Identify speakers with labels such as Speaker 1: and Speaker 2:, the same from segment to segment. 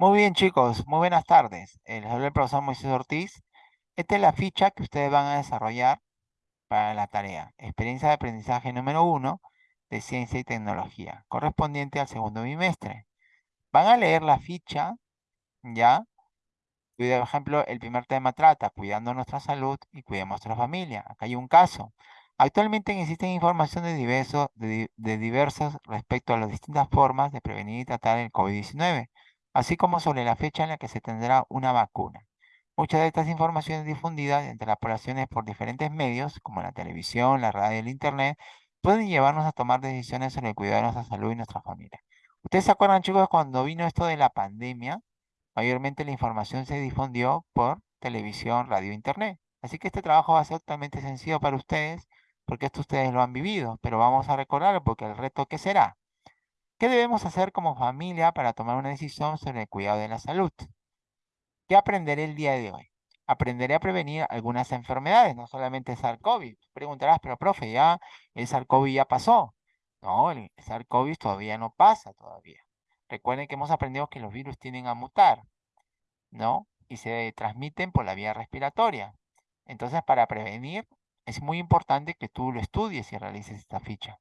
Speaker 1: Muy bien, chicos, muy buenas tardes. Eh, Les habla el profesor Moisés Ortiz. Esta es la ficha que ustedes van a desarrollar para la tarea. Experiencia de aprendizaje número uno de ciencia y tecnología, correspondiente al segundo bimestre. Van a leer la ficha, ¿ya? Por ejemplo, el primer tema trata cuidando nuestra salud y cuidemos nuestra familia. Acá hay un caso. Actualmente existen información de, diversos, de, diversas respecto a las distintas formas de prevenir y tratar el COVID-19 así como sobre la fecha en la que se tendrá una vacuna. Muchas de estas informaciones difundidas entre las poblaciones por diferentes medios, como la televisión, la radio y el internet, pueden llevarnos a tomar decisiones sobre el cuidado de nuestra salud y nuestra familia. ¿Ustedes se acuerdan, chicos, cuando vino esto de la pandemia? Mayormente la información se difundió por televisión, radio e internet. Así que este trabajo va a ser totalmente sencillo para ustedes, porque esto ustedes lo han vivido, pero vamos a recordarlo porque el reto ¿qué será? ¿Qué debemos hacer como familia para tomar una decisión sobre el cuidado de la salud? ¿Qué aprenderé el día de hoy? Aprenderé a prevenir algunas enfermedades, no solamente el SARS-CoV. Preguntarás, pero profe, ya el SARS-CoV ya pasó. No, el SARS-CoV todavía no pasa todavía. Recuerden que hemos aprendido que los virus tienden a mutar, ¿no? Y se transmiten por la vía respiratoria. Entonces, para prevenir, es muy importante que tú lo estudies y realices esta ficha.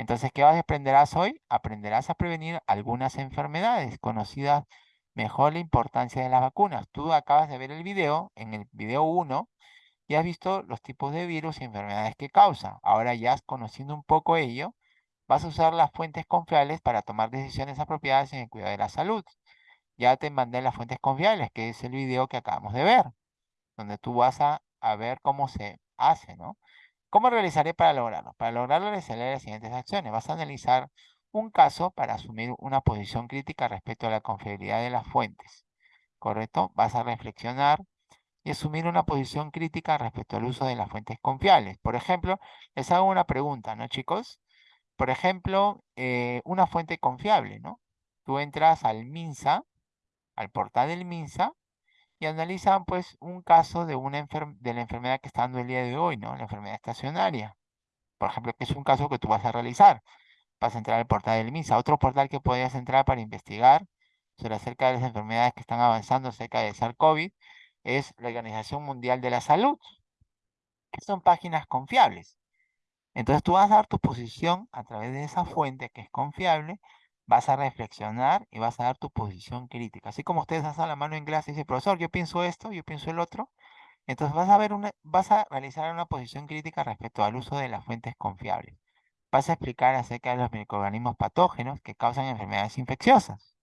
Speaker 1: Entonces, ¿qué aprenderás hoy? Aprenderás a prevenir algunas enfermedades conocidas mejor la importancia de las vacunas. Tú acabas de ver el video, en el video 1, y has visto los tipos de virus y enfermedades que causa. Ahora ya conociendo un poco ello, vas a usar las fuentes confiables para tomar decisiones apropiadas en el cuidado de la salud. Ya te mandé las fuentes confiables, que es el video que acabamos de ver, donde tú vas a, a ver cómo se hace, ¿no? ¿Cómo realizaré para lograrlo? Para lograrlo realizaré las siguientes acciones. Vas a analizar un caso para asumir una posición crítica respecto a la confiabilidad de las fuentes. ¿Correcto? Vas a reflexionar y asumir una posición crítica respecto al uso de las fuentes confiables. Por ejemplo, les hago una pregunta, ¿no, chicos? Por ejemplo, eh, una fuente confiable, ¿no? Tú entras al MINSA, al portal del MINSA, y analizan pues un caso de, una de la enfermedad que está dando el día de hoy, ¿no? La enfermedad estacionaria. Por ejemplo, que es un caso que tú vas a realizar. Vas a entrar al portal del MISA. Otro portal que podrías entrar para investigar sobre acerca de las enfermedades que están avanzando acerca del SARS-CoV es la Organización Mundial de la Salud, que son páginas confiables. Entonces tú vas a dar tu posición a través de esa fuente que es confiable vas a reflexionar y vas a dar tu posición crítica. Así como ustedes hacen la mano en clase y dicen, profesor, yo pienso esto, yo pienso el otro. Entonces vas a, ver una, vas a realizar una posición crítica respecto al uso de las fuentes confiables. Vas a explicar acerca de los microorganismos patógenos que causan enfermedades infecciosas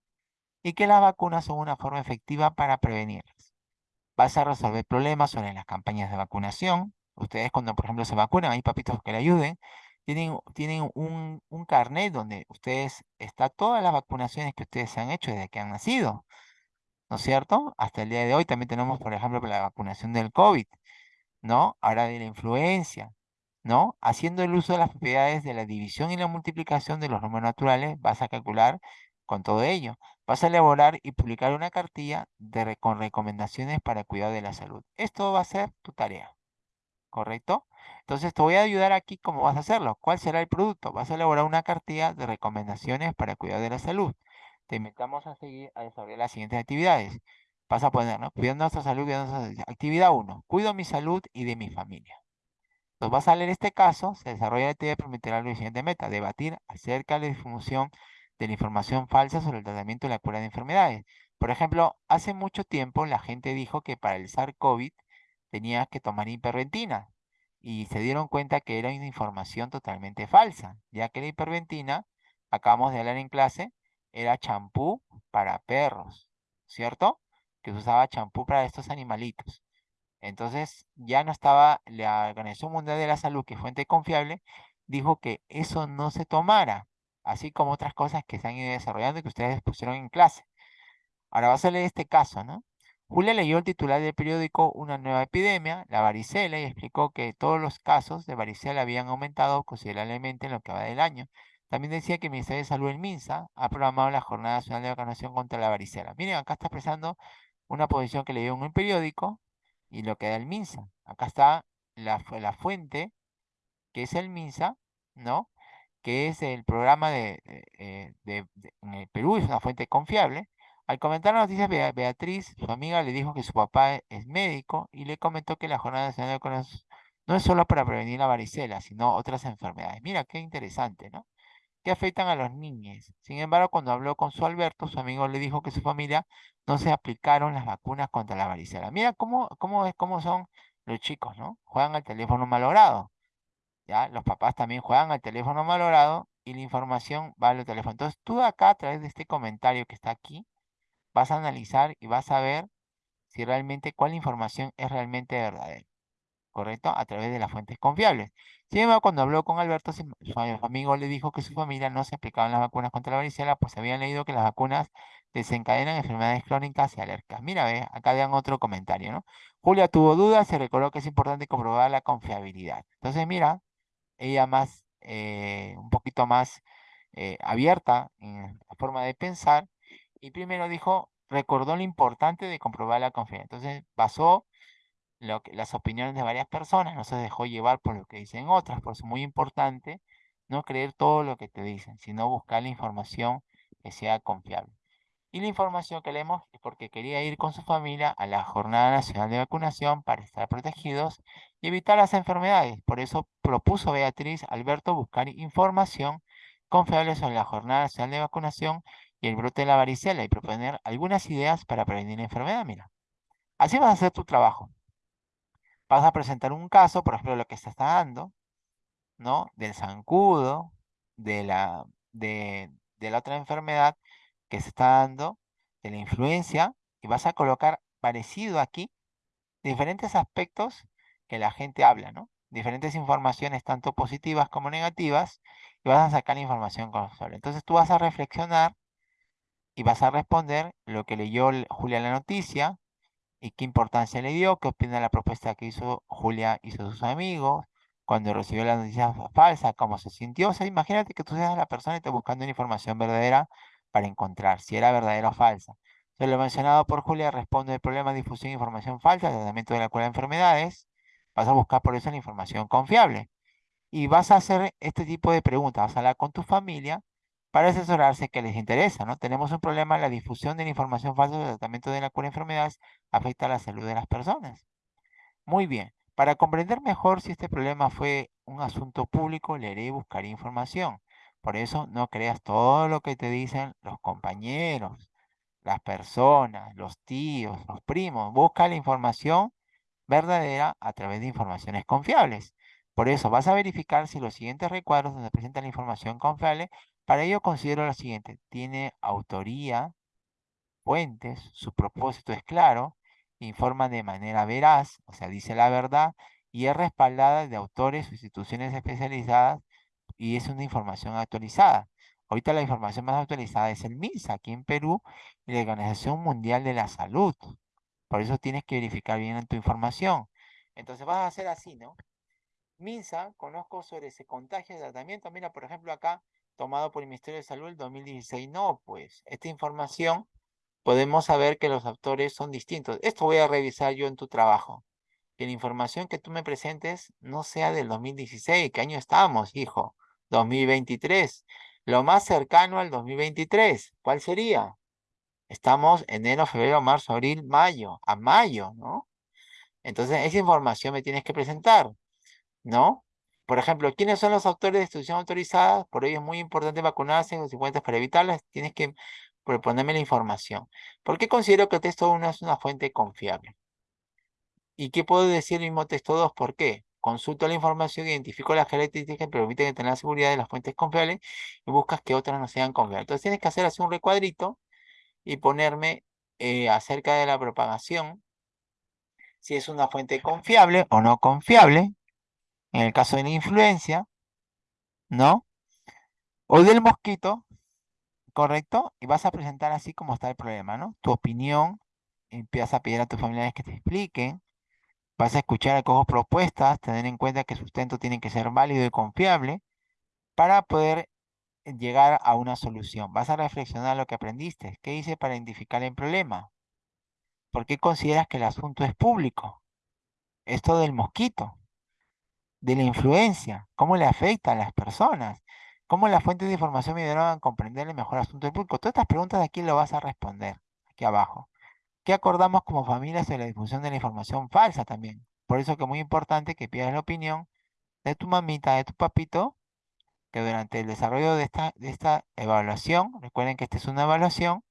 Speaker 1: y que las vacunas son una forma efectiva para prevenirlas. Vas a resolver problemas sobre las campañas de vacunación. Ustedes cuando, por ejemplo, se vacunan, hay papitos que le ayuden tienen, un, un carnet donde ustedes, está todas las vacunaciones que ustedes se han hecho desde que han nacido, ¿no es cierto? Hasta el día de hoy también tenemos, por ejemplo, la vacunación del COVID, ¿no? Ahora de la influencia, ¿no? Haciendo el uso de las propiedades de la división y la multiplicación de los números naturales, vas a calcular con todo ello. Vas a elaborar y publicar una cartilla de, con recomendaciones para el cuidado de la salud. Esto va a ser tu tarea, ¿correcto? Entonces te voy a ayudar aquí cómo vas a hacerlo. ¿Cuál será el producto? Vas a elaborar una cartilla de recomendaciones para cuidar de la salud. Te invitamos a seguir a desarrollar las siguientes actividades. Vas a poner, ¿no? Cuidando nuestra salud, cuidando nuestra salud. Actividad 1. Cuido mi salud y de mi familia. Entonces vas a leer este caso. Se desarrolla la actividad permitirá la siguiente meta. Debatir acerca de la difusión de la información falsa sobre el tratamiento y la cura de enfermedades. Por ejemplo, hace mucho tiempo la gente dijo que para el SARS-CoV tenía que tomar hiperventina y se dieron cuenta que era una información totalmente falsa, ya que la hiperventina, acabamos de hablar en clase, era champú para perros, ¿cierto? Que se usaba champú para estos animalitos. Entonces ya no estaba la Organización Mundial de la Salud, que fuente confiable, dijo que eso no se tomara, así como otras cosas que se han ido desarrollando y que ustedes pusieron en clase. Ahora vas a leer este caso, ¿no? Julia leyó el titular del periódico Una nueva epidemia, la varicela, y explicó que todos los casos de varicela habían aumentado considerablemente en lo que va del año. También decía que el Ministerio de Salud, el MINSA, ha programado la Jornada Nacional de Vacunación contra la varicela. Miren, acá está expresando una posición que leyó en un periódico y lo que da el MINSA. Acá está la, fuente, que es el MINSA, ¿no? Que es el programa de, eh, en el Perú, es una fuente confiable Al comentar la noticia, Beatriz, su amiga, le dijo que su papá es médico y le comentó que la Jornada Nacional de Vacunación no es solo para prevenir la varicela, sino otras enfermedades. Mira, qué interesante, ¿no? Que afectan a los niños. Sin embargo, cuando habló con su Alberto, su amigo le dijo que su familia no se aplicaron las vacunas contra la varicela. Mira cómo, cómo, es, cómo son los chicos, ¿no? Juegan al teléfono malogrado. ¿Ya? Los papás también juegan al teléfono malogrado y la información va al teléfono. Entonces, tú acá, a través de este comentario que está aquí, vas a analizar y vas a ver si realmente cuál información es realmente verdadera. ¿Correcto? A través de las fuentes confiables. Sin embargo, cuando habló con Alberto, su amigo le dijo que su familia no se aplicaban las vacunas contra la varicela, pues habían leído que las vacunas desencadenan enfermedades crónicas y alérgicas. Mira, ve, acá dan otro comentario, ¿no? Julia tuvo dudas, se recordó que es importante comprobar la confiabilidad. Entonces, mira, ella más, eh, un poquito más eh, abierta en la forma de pensar, y primero dijo, recordó lo importante de comprobar la confianza. Entonces basó lo que, las opiniones de varias personas, no se dejó llevar por lo que dicen otras, por eso es muy importante no creer todo lo que te dicen, sino buscar la información que sea confiable. Y la información que leemos es porque quería ir con su familia a la Jornada Nacional de Vacunación para estar protegidos y evitar las enfermedades. Por eso propuso Beatriz Alberto buscar información confiable sobre la Jornada Nacional de Vacunación el brote de la varicela y proponer algunas ideas para prevenir la enfermedad. Mira, así vas a hacer tu trabajo. Vas a presentar un caso, por ejemplo, lo que se está dando, ¿no? Del zancudo, de la, de, la otra enfermedad que se está dando, de la influencia, y vas a colocar parecido aquí diferentes aspectos que la gente habla, ¿no? Diferentes informaciones, tanto positivas como negativas, y vas a sacar información confiable. Entonces tú vas a reflexionar y vas a responder lo que leyó Julia la noticia y qué importancia le dio, qué opina la propuesta que hizo Julia y sus amigos, cuando recibió la noticia falsa, cómo se sintió. O sea, imagínate que tú seas la persona y estás buscando una información verdadera para encontrar si era verdadera o falsa. Lo mencionado por Julia responde el problema de difusión de información falsa, tratamiento de la cura de enfermedades. Vas a buscar por eso la información confiable. Y vas a hacer este tipo de preguntas. Vas a hablar con tu familia para asesorarse que les interesa, ¿no? Tenemos un problema, la difusión de la información falsa del tratamiento de la cura de enfermedades afecta a la salud de las personas. Muy bien, para comprender mejor si este problema fue un asunto público, leeré y buscaré información. Por eso no creas todo lo que te dicen los compañeros, las personas, los tíos, los primos. Busca la información verdadera a través de informaciones confiables. Por eso vas a verificar si los siguientes recuadros donde presenta la información confiable para ello considero lo siguiente, tiene autoría, fuentes, su propósito es claro, informa de manera veraz, o sea, dice la verdad, y es respaldada de autores o instituciones especializadas y es una información actualizada. Ahorita la información más actualizada es el MINSA aquí en Perú y la Organización Mundial de la Salud. Por eso tienes que verificar bien tu información. Entonces vas a hacer así, ¿no? MINSA, conozco sobre ese contagio de tratamiento. Mira, por ejemplo, acá tomado por el Ministerio de Salud el 2016. No, pues esta información podemos saber que los autores son distintos. Esto voy a revisar yo en tu trabajo. Que la información que tú me presentes no sea del 2016. ¿Qué año estamos, hijo? 2023. Lo más cercano al 2023. ¿Cuál sería? Estamos enero, febrero, marzo, abril, mayo. A mayo, ¿no? Entonces, esa información me tienes que presentar, ¿no? Por ejemplo, ¿quiénes son los autores de institución autorizadas? Por ello es muy importante vacunarse en los 50 para evitarlas. Tienes que proponerme la información. ¿Por qué considero que el texto 1 es una fuente confiable? ¿Y qué puedo decir el mismo texto 2? ¿Por qué? Consulto la información, identifico las características que permiten tener la seguridad de las fuentes confiables y buscas que otras no sean confiables. Entonces tienes que hacer así un recuadrito y ponerme eh, acerca de la propagación, si es una fuente confiable o no confiable, en el caso de la influencia, ¿no? O del mosquito, ¿correcto? Y vas a presentar así como está el problema, ¿no? Tu opinión, empiezas a pedir a tus familiares que te expliquen, vas a escuchar a cojo propuestas, tener en cuenta que el sustento tiene que ser válido y confiable para poder llegar a una solución. Vas a reflexionar lo que aprendiste. ¿Qué hice para identificar el problema? ¿Por qué consideras que el asunto es público? Esto del mosquito de la influencia, cómo le afecta a las personas, cómo las fuentes de información me ayudaron a comprender el mejor asunto del público. Todas estas preguntas de aquí lo vas a responder. aquí abajo. ¿Qué acordamos como familia sobre la difusión de la información falsa también? Por eso que es muy importante que pidas la opinión de tu mamita, de tu papito, que durante el desarrollo de esta, de esta evaluación, recuerden que esta es una evaluación,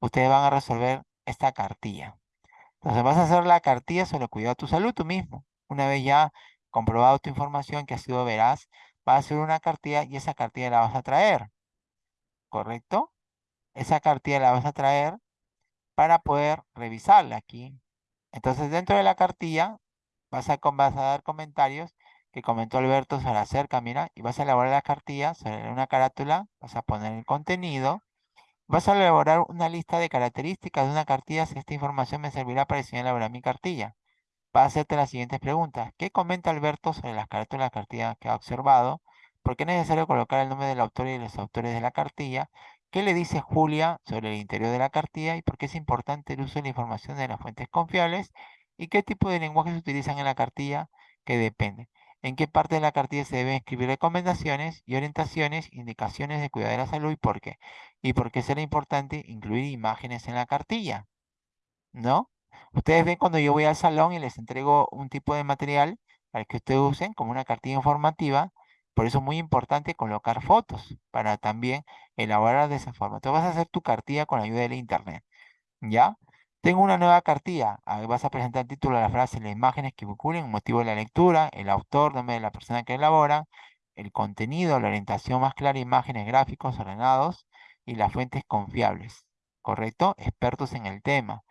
Speaker 1: ustedes van a resolver esta cartilla. Entonces vas a hacer la cartilla sobre el cuidado de tu salud tú mismo. Una vez ya comprobado tu información que ha sido veraz, vas a hacer una cartilla y esa cartilla la vas a traer. ¿Correcto? Esa cartilla la vas a traer para poder revisarla aquí. Entonces dentro de la cartilla vas a, vas a dar comentarios que comentó Alberto sobre acerca, mira, y vas a elaborar la cartilla sobre una carátula, vas a poner el contenido, vas a elaborar una lista de características de una cartilla si esta información me servirá para diseñar elaborar mi cartilla. Va a hacerte las siguientes preguntas. ¿Qué comenta Alberto sobre las carátulas de la cartilla que ha observado? ¿Por qué es necesario colocar el nombre del autor y los autores de la cartilla? ¿Qué le dice Julia sobre el interior de la cartilla y por qué es importante el uso de la información de las fuentes confiables? ¿Y qué tipo de lenguaje se utilizan en la cartilla? Que depende en qué parte de la cartilla se deben escribir recomendaciones y orientaciones, indicaciones de cuidado de la salud y por qué. Y por qué será importante incluir imágenes en la cartilla. ¿No? Ustedes ven cuando yo voy al salón y les entrego un tipo de material para que ustedes usen como una cartilla informativa. Por eso es muy importante colocar fotos para también elaborar de esa forma. Entonces vas a hacer tu cartilla con la ayuda del internet. ¿Ya? Tengo una nueva cartilla. vas a presentar el título, de la frase, las imágenes que vinculen, motivo de la lectura, el autor, nombre de la persona que elabora, el contenido, la orientación más clara, imágenes, gráficos ordenados y las fuentes confiables. ¿Correcto? Expertos en el tema.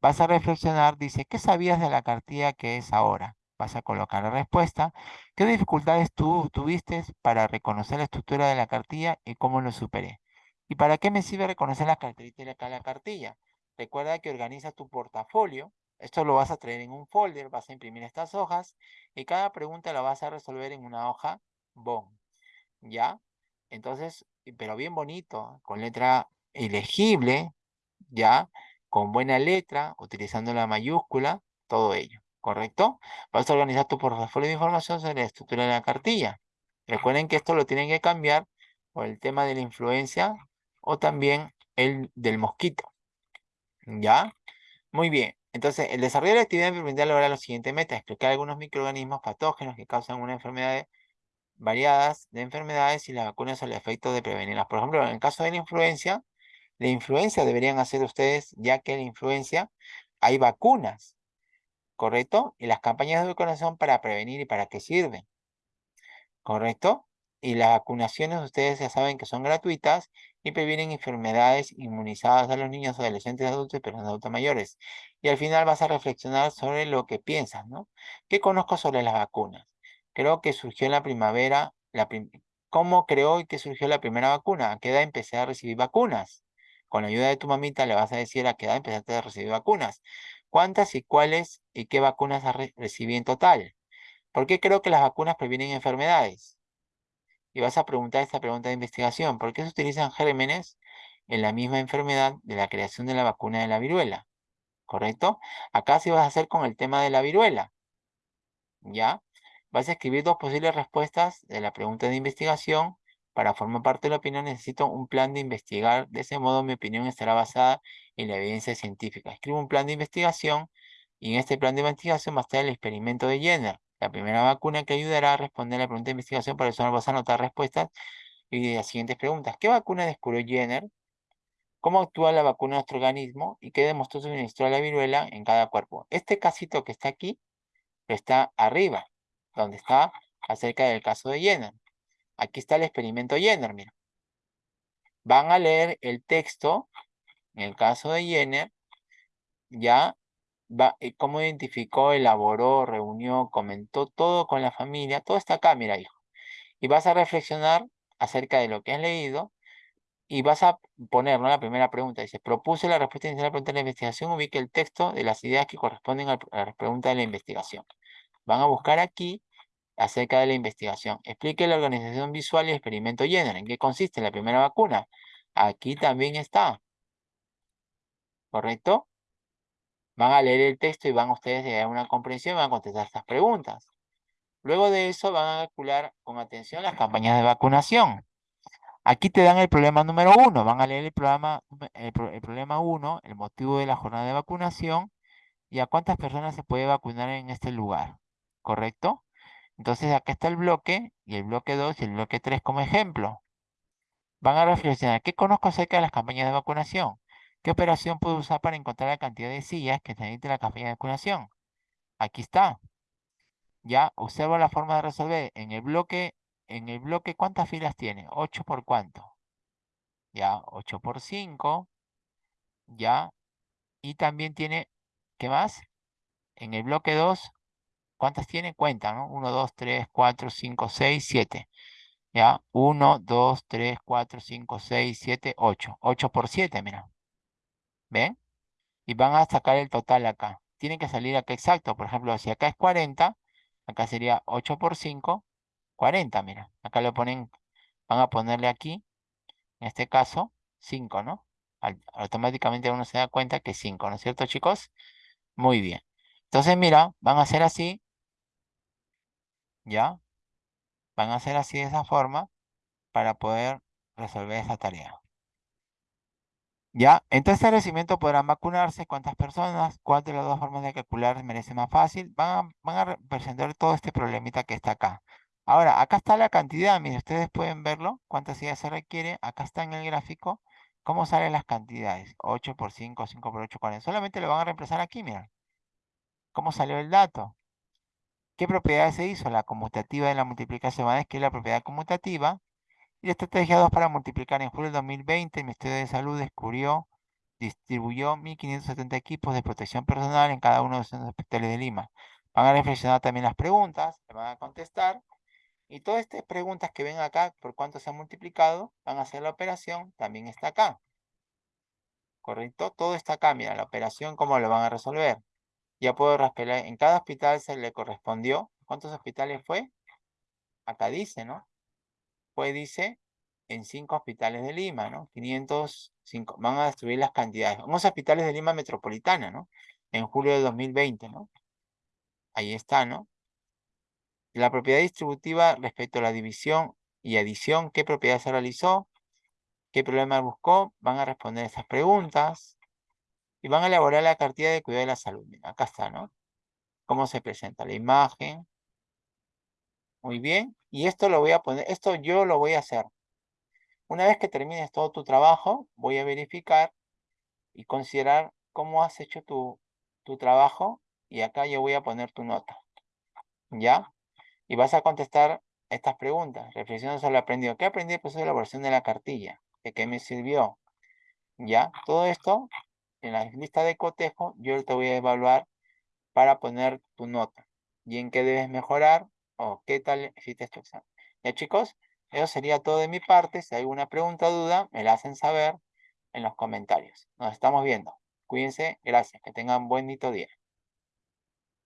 Speaker 1: Vas a reflexionar, dice, ¿qué sabías de la cartilla que es ahora? Vas a colocar la respuesta. ¿Qué dificultades tú tuviste para reconocer la estructura de la cartilla y cómo lo superé? ¿Y para qué me sirve reconocer las características de la cartilla? Recuerda que organizas tu portafolio. Esto lo vas a traer en un folder, vas a imprimir estas hojas y cada pregunta la vas a resolver en una hoja BOM. ¿Ya? Entonces, pero bien bonito, con letra elegible, ¿ya? Con buena letra, utilizando la mayúscula, todo ello, ¿correcto? Vas a organizar tu portafolio de información sobre la estructura de la cartilla. Recuerden que esto lo tienen que cambiar por el tema de la influencia o también el del mosquito. ¿Ya? Muy bien. Entonces, el desarrollo de la actividad permite lograr los siguientes metas. Explicar algunos microorganismos patógenos que causan una enfermedad variadas de enfermedades y las vacunas son el efecto de prevenirlas. Por ejemplo, en el caso de la influencia, la influencia deberían hacer ustedes, ya que la influencia hay vacunas, ¿correcto? Y las campañas de vacunación para prevenir y para qué sirven, ¿correcto? Y las vacunaciones ustedes ya saben que son gratuitas y previenen enfermedades inmunizadas a los niños, adolescentes, adultos y personas adultas mayores. Y al final vas a reflexionar sobre lo que piensas, ¿no? ¿Qué conozco sobre las vacunas? Creo que surgió en la primavera, la ¿cómo creó y que surgió la primera vacuna? ¿A qué edad empecé a recibir vacunas? Con la ayuda de tu mamita le vas a decir a qué edad empezaste a recibir vacunas. ¿Cuántas y cuáles y qué vacunas has recibido en total? ¿Por qué creo que las vacunas previenen enfermedades? y vas a preguntar esta pregunta de investigación. ¿Por qué se utilizan gérmenes en la misma enfermedad de la creación de la vacuna de la viruela? ¿Correcto? Acá sí vas a hacer con el tema de la viruela. ¿Ya? Vas a escribir dos posibles respuestas de la pregunta de investigación. Para formar parte de la opinión necesito un plan de investigar. De ese modo mi opinión estará basada en la evidencia científica. Escribo un plan de investigación y en este plan de investigación va a estar el experimento de Jenner la primera vacuna que ayudará a responder la pregunta de investigación, por eso vas a anotar respuestas y las siguientes preguntas. ¿Qué vacuna descubrió Jenner? ¿Cómo actúa la vacuna en nuestro organismo? ¿Y qué demostró suministrar la viruela en cada cuerpo? Este casito que está aquí, está arriba, donde está acerca del caso de Jenner. Aquí está el experimento Jenner, mira. Van a leer el texto, en el caso de Jenner, ya eh, cómo identificó, elaboró, reunió, comentó todo con la familia, todo está acá, mira, hijo. Y vas a reflexionar acerca de lo que has leído y vas a poner, La primera pregunta dice, propuse la respuesta inicial a la pregunta de la investigación, ubique el texto de las ideas que corresponden a la pregunta de la investigación. Van a buscar aquí acerca de la investigación. Explique la organización visual y experimento Jenner. ¿En qué consiste la primera vacuna? Aquí también está. ¿Correcto? Van a leer el texto y van ustedes a una comprensión y van a contestar estas preguntas. Luego de eso van a calcular con atención las campañas de vacunación. Aquí te dan el problema número uno. Van a leer el problema, el, problema uno, el motivo de la jornada de vacunación y a cuántas personas se puede vacunar en este lugar. ¿Correcto? Entonces acá está el bloque y el bloque 2 y el bloque 3 como ejemplo. Van a reflexionar, ¿qué conozco acerca de las campañas de vacunación? ¿Qué operación puedo usar para encontrar la cantidad de sillas que necesita la campaña de vacunación? Aquí está. Ya, observo la forma de resolver. En el bloque, en el bloque, ¿cuántas filas tiene? 8 por cuánto. Ya, 8 por 5. Ya. Y también tiene, ¿qué más? En el bloque 2, ¿cuántas tiene? Cuenta, ¿no? 1, 2, 3, 4, 5, 6, 7. Ya, 1, 2, 3, 4, 5, 6, 7, 8. 8 por 7, mira. ¿Ven? Y van a sacar el total acá. Tiene que salir acá exacto. Por ejemplo, si acá es 40, acá sería 8 por 5, 40, mira. Acá lo ponen, van a ponerle aquí, en este caso, 5, ¿no? automáticamente uno se da cuenta que es 5, ¿no es cierto, chicos? Muy bien. Entonces, mira, van a hacer así, ¿ya? Van a hacer así de esa forma para poder resolver esa tarea. ¿Ya? En este establecimiento podrán vacunarse cuántas personas, cuál de las dos formas de calcular merece más fácil. Van a, presentar todo este problemita que está acá. Ahora, acá está la cantidad, miren, ustedes pueden verlo, cuántas sillas se requiere. Acá está en el gráfico cómo salen las cantidades. 8 por 5, 5 por 8, 40. Solamente lo van a reemplazar aquí, miren. ¿Cómo salió el dato? ¿Qué propiedad se hizo? La conmutativa de la multiplicación, es que es la propiedad conmutativa y la estrategia 2 para multiplicar en julio del 2020, el Ministerio de Salud descubrió, distribuyó 1.570 equipos de protección personal en cada uno de los hospitales de Lima. Van a reflexionar también las preguntas, le van a contestar. Y todas estas preguntas que ven acá, por cuánto se han multiplicado, van a hacer la operación, también está acá. ¿Correcto? Todo está acá, mira, la operación, cómo lo van a resolver. Ya puedo raspelar, en cada hospital se le correspondió. ¿Cuántos hospitales fue? Acá dice, ¿no? pues dice, en cinco hospitales de Lima, ¿no? 505, van a destruir las cantidades. Unos hospitales de Lima metropolitana, ¿no? En julio de 2020, ¿no? Ahí está, ¿no? La propiedad distributiva respecto a la división y adición, ¿qué propiedad se realizó? ¿Qué problema buscó? Van a responder esas preguntas y van a elaborar la cartilla de cuidado de la salud. acá está, ¿no? ¿Cómo se presenta la imagen? Muy bien. Y esto lo voy a poner, esto yo lo voy a hacer. Una vez que termines todo tu trabajo, voy a verificar y considerar cómo has hecho tu, tu trabajo. Y acá yo voy a poner tu nota. ¿Ya? Y vas a contestar estas preguntas. Reflexiona sobre lo aprendido. ¿Qué aprendí después de la elaboración de la cartilla? ¿De qué me sirvió? ¿Ya? Todo esto, en la lista de cotejo, yo te voy a evaluar para poner tu nota. ¿Y en qué debes mejorar? o qué tal hiciste este examen. Ya chicos, eso sería todo de mi parte. Si hay alguna pregunta o duda, me la hacen saber en los comentarios. Nos estamos viendo. Cuídense, gracias. Que tengan buen día.